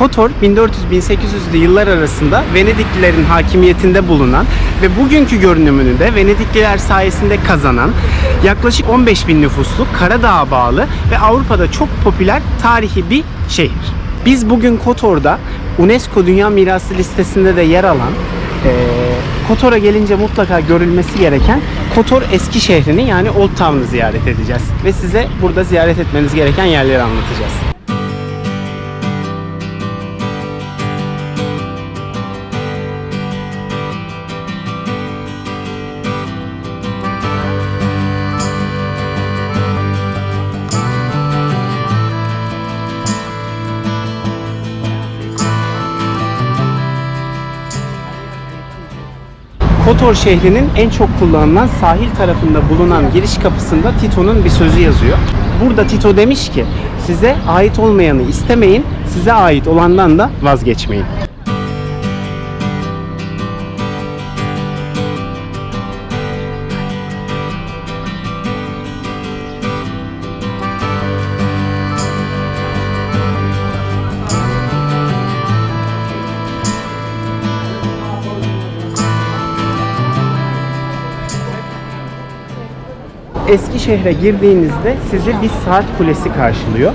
Kotor 1400-1800'lü yıllar arasında Venediklilerin hakimiyetinde bulunan ve bugünkü görünümünü de Venedikliler sayesinde kazanan yaklaşık 15 bin nüfuslu Karadağ'a bağlı ve Avrupa'da çok popüler tarihi bir şehir. Biz bugün Kotor'da UNESCO Dünya Mirası listesinde de yer alan Kotor'a gelince mutlaka görülmesi gereken Kotor eski şehrini yani Old Town'u ziyaret edeceğiz. Ve size burada ziyaret etmeniz gereken yerleri anlatacağız. Kotor şehrinin en çok kullanılan sahil tarafında bulunan giriş kapısında Tito'nun bir sözü yazıyor. Burada Tito demiş ki size ait olmayanı istemeyin, size ait olandan da vazgeçmeyin. Eskişehir'e girdiğinizde sizi bir saat kulesi karşılıyor.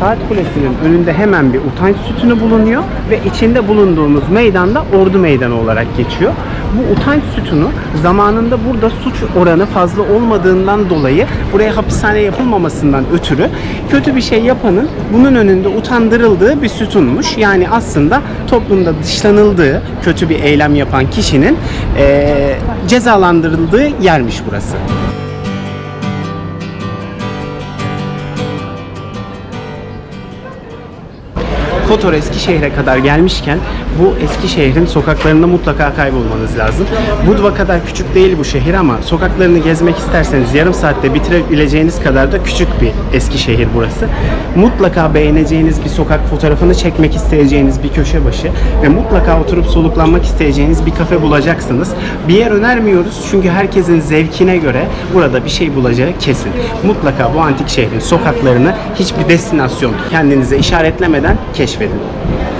Saat kulesinin önünde hemen bir utanç sütunu bulunuyor ve içinde bulunduğumuz meydanda Ordu Meydanı olarak geçiyor. Bu utanç sütunu zamanında burada suç oranı fazla olmadığından dolayı buraya hapishane yapılmamasından ötürü kötü bir şey yapanın bunun önünde utandırıldığı bir sütunmuş. Yani aslında toplumda dışlanıldığı kötü bir eylem yapan kişinin eee, cezalandırıldığı yermiş burası. Kotor Eskişehir'e kadar gelmişken bu Eskişehir'in sokaklarında mutlaka kaybolmanız lazım. Budva kadar küçük değil bu şehir ama sokaklarını gezmek isterseniz yarım saatte bitirebileceğiniz kadar da küçük bir Eskişehir burası. Mutlaka beğeneceğiniz bir sokak fotoğrafını çekmek isteyeceğiniz bir köşe başı ve mutlaka oturup soluklanmak isteyeceğiniz bir kafe bulacaksınız. Bir yer önermiyoruz çünkü herkesin zevkine göre burada bir şey bulacağı kesin. Mutlaka bu antik şehrin sokaklarını hiçbir destinasyon kendinize işaretlemeden keşfedin. İki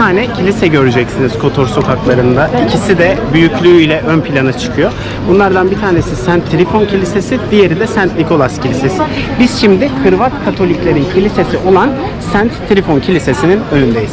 tane kilise göreceksiniz Kotor sokaklarında. İkisi de büyüklüğüyle ön plana çıkıyor. Bunlardan bir tanesi Saint Trifon Kilisesi, diğeri de Saint Nicholas Kilisesi. Biz şimdi Hırvat Katoliklerin kilisesi olan Saint Trifon Kilisesi'nin önündeyiz.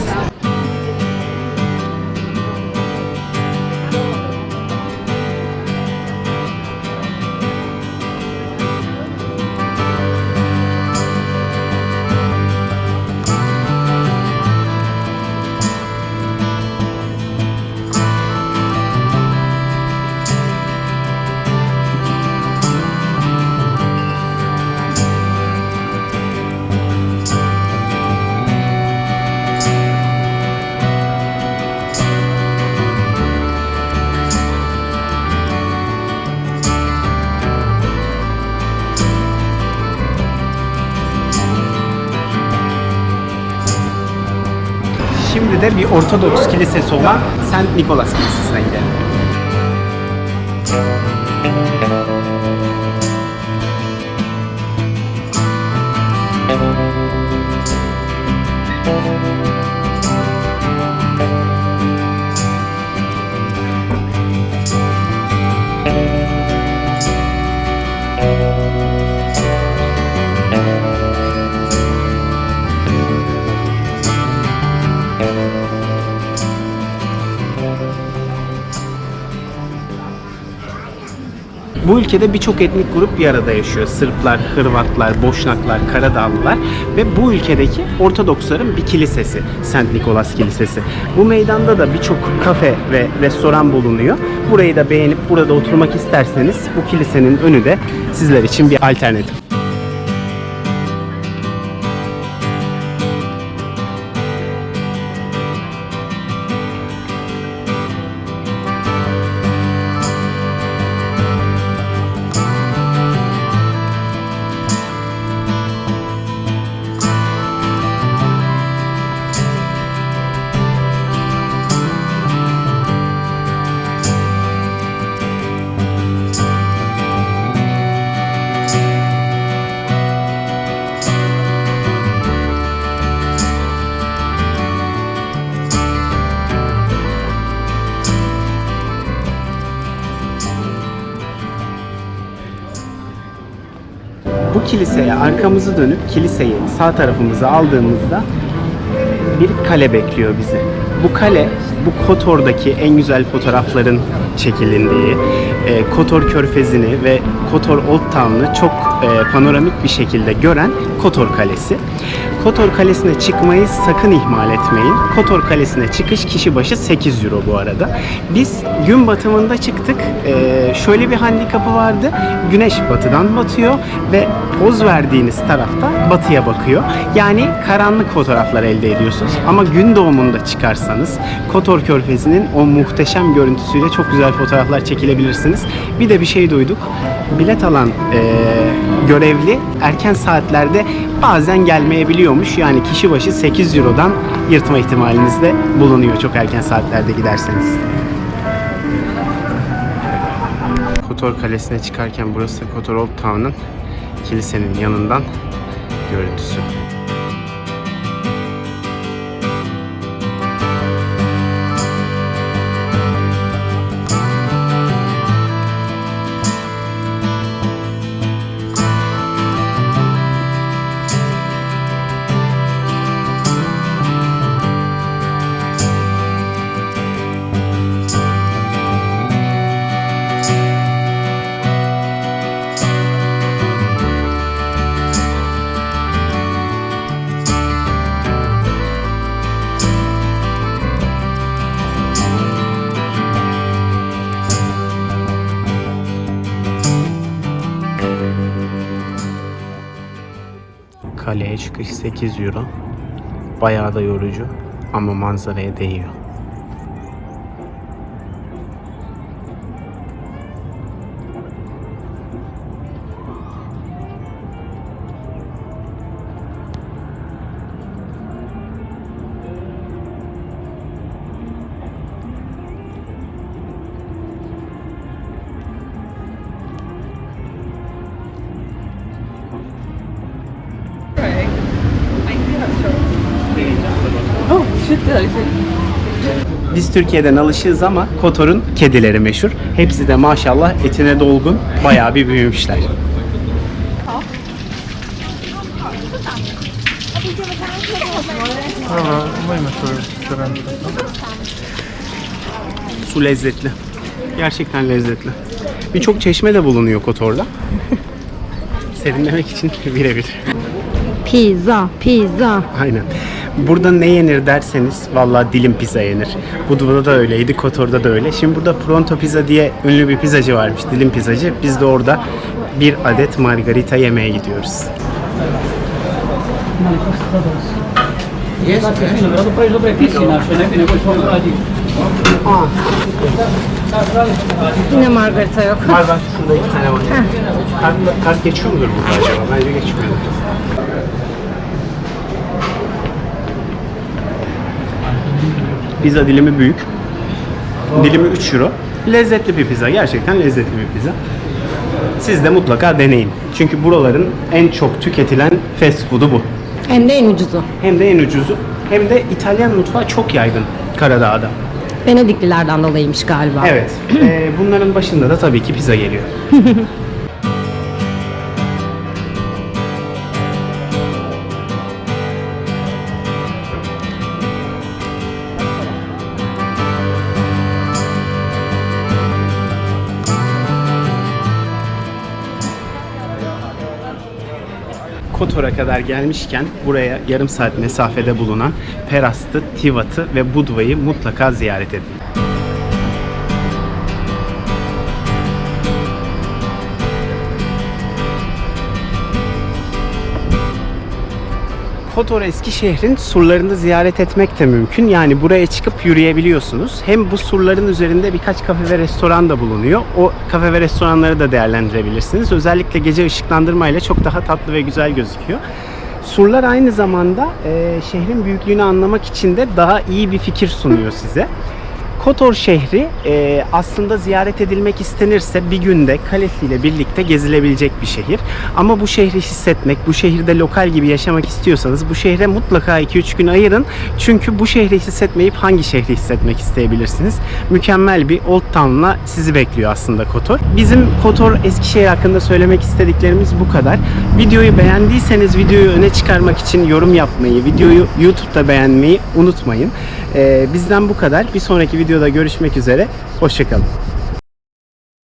Şimdi de bir Ortodoks kilisesi olan St. Nicholas Kilisesi'ne gidelim. Müzik Bu ülkede birçok etnik grup bir arada yaşıyor. Sırplar, Hırvatlar, Boşnaklar, Karadağlılar ve bu ülkedeki Ortodoksların bir kilisesi. St. Nicholas Kilisesi. Bu meydanda da birçok kafe ve restoran bulunuyor. Burayı da beğenip burada oturmak isterseniz bu kilisenin önü de sizler için bir alternatif. Kiliseye arkamızı dönüp kiliseyi sağ tarafımıza aldığımızda bir kale bekliyor bizi. Bu kale bu Kotor'daki en güzel fotoğrafların çekilindiği, e, Kotor Körfezi'ni ve Kotor Old Town'u çok e, panoramik bir şekilde gören Kotor Kalesi. Kotor Kalesi'ne çıkmayı sakın ihmal etmeyin. Kotor Kalesi'ne çıkış kişi başı 8 euro bu arada. Biz gün batımında çıktık. E, şöyle bir handikapı vardı. Güneş batıdan batıyor ve poz verdiğiniz tarafta batıya bakıyor. Yani karanlık fotoğraflar elde ediyorsunuz. Ama gün doğumunda çıkarsanız Kotor Körfezi'nin o muhteşem görüntüsüyle çok güzel fotoğraflar çekilebilirsiniz. Bir de bir şey duyduk. Bilet alan e, görevli erken saatlerde bazen gelmeyebiliyormuş. Yani kişi başı 8 Euro'dan yırtma ihtimaliniz de bulunuyor çok erken saatlerde giderseniz. Kotor Kalesi'ne çıkarken burası Kotor Old Town'un kilisenin yanından görüntüsü. Çıkış 8 euro. Bayağı da yorucu ama manzaraya değiyor. Say? Biz Türkiye'den alışığız ama Kotor'un kedileri meşhur. Hepsi de maşallah etine dolgun, bayağı bir büyümüşler. Su lezzetli. Gerçekten lezzetli. Birçok çeşme de bulunuyor Kotor'da. Serinlemek için birebir. Pizza, pizza. Aynen. Burada ne yenir derseniz vallahi dilim pizza yenir. Budva'da da öyleydi, Kotor'da da öyle. Şimdi burada Pronto Pizza diye ünlü bir pizzacı varmış, dilim pizzacı. Biz de orada bir adet margarita yemeye gidiyoruz. Yine margarita yok. Var var, şurada iki tane var. Kart, kart geçiyor mudur burada acaba? Bence geçmiyor. Pizza dilimi büyük. Dilimi 3 euro. Lezzetli bir pizza. Gerçekten lezzetli bir pizza. Siz de mutlaka deneyin. Çünkü buraların en çok tüketilen fast food'u bu. Hem de en ucuzu. Hem de en ucuzu. Hem de İtalyan mutfağı çok yaygın Karadağ'da. Venediklilerden dolayıymış galiba. Evet. Ee, bunların başında da tabii ki pizza geliyor. Kotor'a kadar gelmişken buraya yarım saat mesafede bulunan Perast'ı, Tivat'ı ve Budva'yı mutlaka ziyaret edin. Kotor Eskişehir'in surlarını ziyaret etmek de mümkün. Yani buraya çıkıp yürüyebiliyorsunuz. Hem bu surların üzerinde birkaç kafe ve restoran da bulunuyor. O kafe ve restoranları da değerlendirebilirsiniz. Özellikle gece ışıklandırmayla çok daha tatlı ve güzel gözüküyor. Surlar aynı zamanda e, şehrin büyüklüğünü anlamak için de daha iyi bir fikir sunuyor size. Kotor şehri e, aslında ziyaret edilmek istenirse bir günde kalesiyle birlikte gezilebilecek bir şehir. Ama bu şehri hissetmek, bu şehirde lokal gibi yaşamak istiyorsanız bu şehre mutlaka 2-3 gün ayırın. Çünkü bu şehri hissetmeyip hangi şehri hissetmek isteyebilirsiniz? Mükemmel bir Old Town'la sizi bekliyor aslında Kotor. Bizim Kotor Eskişehir hakkında söylemek istediklerimiz bu kadar. Videoyu beğendiyseniz videoyu öne çıkarmak için yorum yapmayı, videoyu YouTube'da beğenmeyi unutmayın. Ee, bizden bu kadar. Bir sonraki videoda görüşmek üzere. Hoşçakalın.